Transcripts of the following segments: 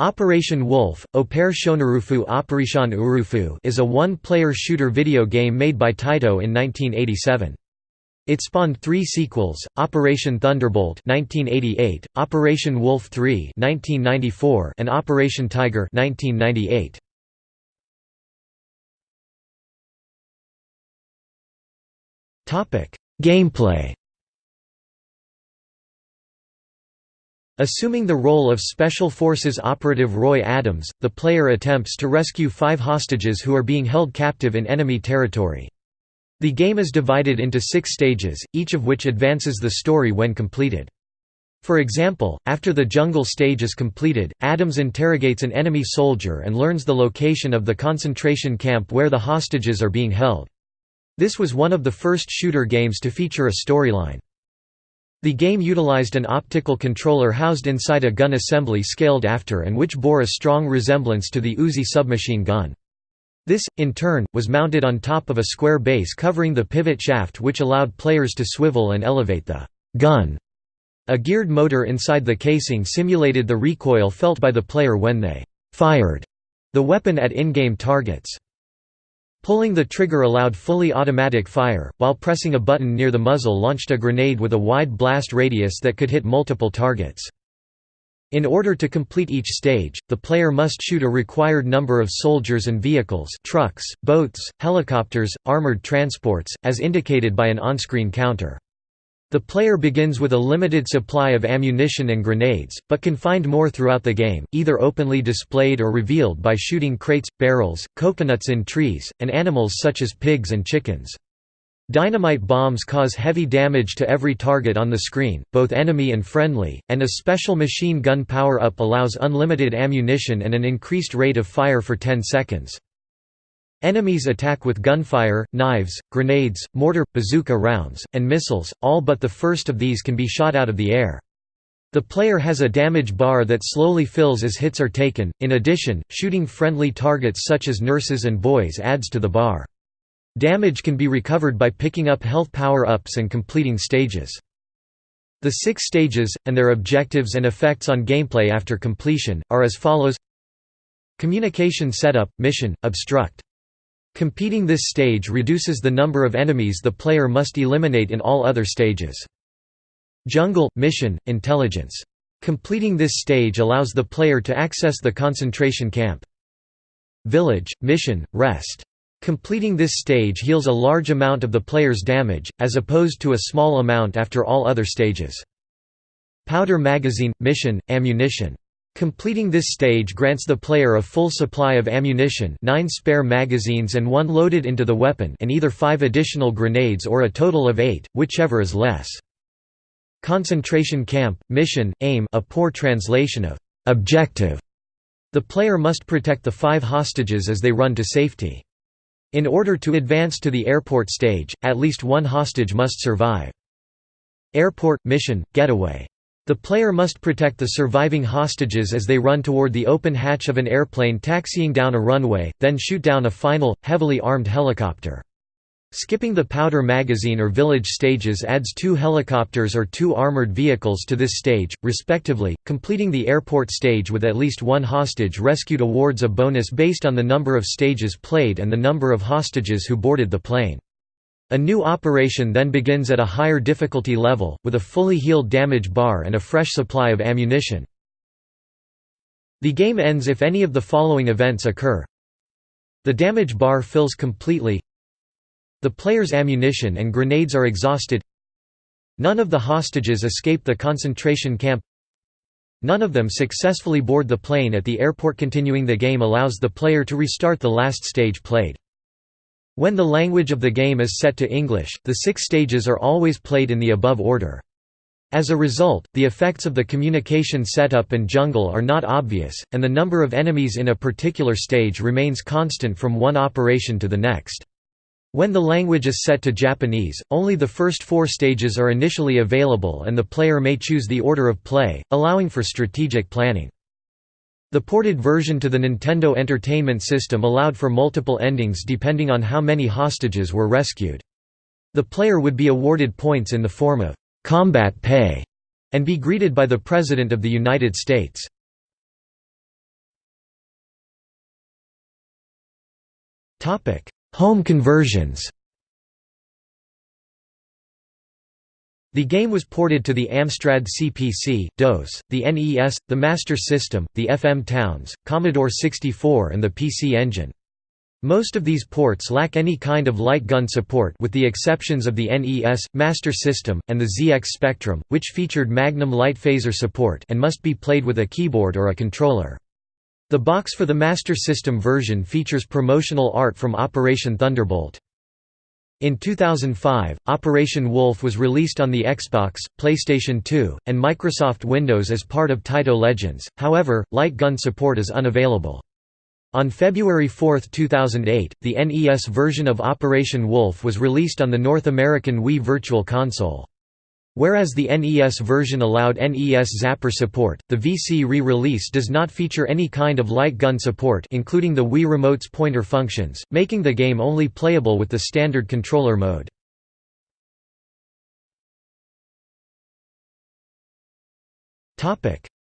Operation Wolf, Opere Shonarufu Operation Urufu is a one-player shooter video game made by Taito in 1987. It spawned three sequels, Operation Thunderbolt 1988, Operation Wolf 3 1994, and Operation Tiger 1998. Gameplay Assuming the role of Special Forces operative Roy Adams, the player attempts to rescue five hostages who are being held captive in enemy territory. The game is divided into six stages, each of which advances the story when completed. For example, after the jungle stage is completed, Adams interrogates an enemy soldier and learns the location of the concentration camp where the hostages are being held. This was one of the first shooter games to feature a storyline. The game utilized an optical controller housed inside a gun assembly scaled after and which bore a strong resemblance to the Uzi submachine gun. This, in turn, was mounted on top of a square base covering the pivot shaft which allowed players to swivel and elevate the gun. A geared motor inside the casing simulated the recoil felt by the player when they fired the weapon at in-game targets. Pulling the trigger allowed fully automatic fire, while pressing a button near the muzzle launched a grenade with a wide blast radius that could hit multiple targets. In order to complete each stage, the player must shoot a required number of soldiers and vehicles trucks, boats, helicopters, armored transports, as indicated by an on-screen counter. The player begins with a limited supply of ammunition and grenades, but can find more throughout the game, either openly displayed or revealed by shooting crates, barrels, coconuts in trees, and animals such as pigs and chickens. Dynamite bombs cause heavy damage to every target on the screen, both enemy and friendly, and a special machine gun power-up allows unlimited ammunition and an increased rate of fire for 10 seconds. Enemies attack with gunfire, knives, grenades, mortar, bazooka rounds, and missiles, all but the first of these can be shot out of the air. The player has a damage bar that slowly fills as hits are taken, in addition, shooting friendly targets such as nurses and boys adds to the bar. Damage can be recovered by picking up health power-ups and completing stages. The six stages, and their objectives and effects on gameplay after completion, are as follows Communication Setup, Mission, Obstruct Competing this stage reduces the number of enemies the player must eliminate in all other stages. Jungle – Mission – Intelligence. Completing this stage allows the player to access the concentration camp. Village – Mission – Rest. Completing this stage heals a large amount of the player's damage, as opposed to a small amount after all other stages. Powder Magazine – Mission – Ammunition. Completing this stage grants the player a full supply of ammunition nine spare magazines and one loaded into the weapon and either five additional grenades or a total of eight, whichever is less. Concentration camp, mission, aim a poor translation of «objective». The player must protect the five hostages as they run to safety. In order to advance to the airport stage, at least one hostage must survive. Airport, mission, getaway the player must protect the surviving hostages as they run toward the open hatch of an airplane taxiing down a runway, then shoot down a final, heavily armed helicopter. Skipping the powder magazine or village stages adds two helicopters or two armored vehicles to this stage, respectively. Completing the airport stage with at least one hostage rescued awards a bonus based on the number of stages played and the number of hostages who boarded the plane. A new operation then begins at a higher difficulty level, with a fully healed damage bar and a fresh supply of ammunition. The game ends if any of the following events occur. The damage bar fills completely The player's ammunition and grenades are exhausted None of the hostages escape the concentration camp None of them successfully board the plane at the airport Continuing the game allows the player to restart the last stage played. When the language of the game is set to English, the six stages are always played in the above order. As a result, the effects of the communication setup and jungle are not obvious, and the number of enemies in a particular stage remains constant from one operation to the next. When the language is set to Japanese, only the first four stages are initially available and the player may choose the order of play, allowing for strategic planning. The ported version to the Nintendo Entertainment System allowed for multiple endings depending on how many hostages were rescued. The player would be awarded points in the form of combat pay and be greeted by the President of the United States. Home conversions The game was ported to the Amstrad CPC, DOS, the NES, the Master System, the FM Towns, Commodore 64 and the PC Engine. Most of these ports lack any kind of light gun support with the exceptions of the NES, Master System, and the ZX Spectrum, which featured Magnum light phaser support and must be played with a keyboard or a controller. The box for the Master System version features promotional art from Operation Thunderbolt. In 2005, Operation Wolf was released on the Xbox, PlayStation 2, and Microsoft Windows as part of Taito Legends, however, light gun support is unavailable. On February 4, 2008, the NES version of Operation Wolf was released on the North American Wii Virtual Console. Whereas the NES version allowed NES Zapper support, the VC re-release does not feature any kind of light gun support including the Wii Remote's pointer functions, making the game only playable with the standard controller mode.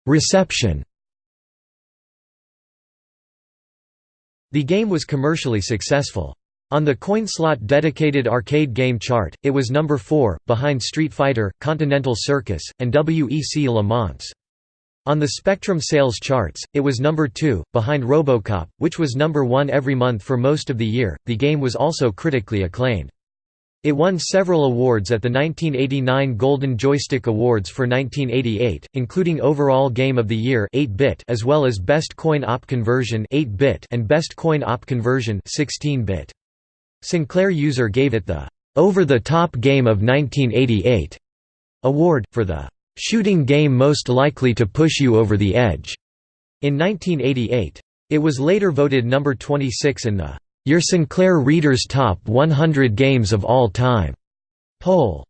Reception The game was commercially successful. On the CoinSlot dedicated arcade game chart, it was number 4, behind Street Fighter, Continental Circus, and WEC Le Mans. On the Spectrum sales charts, it was number 2, behind Robocop, which was number 1 every month for most of the year. The game was also critically acclaimed. It won several awards at the 1989 Golden Joystick Awards for 1988, including Overall Game of the Year 8-bit as well as Best Coin Op Conversion 8-bit and Best Coin Op Conversion 16-bit. Sinclair User gave it the Over the Top Game of 1988 award, for the shooting game most likely to push you over the edge. In 1988. It was later voted number 26 in the Your Sinclair Reader's Top 100 Games of All Time poll.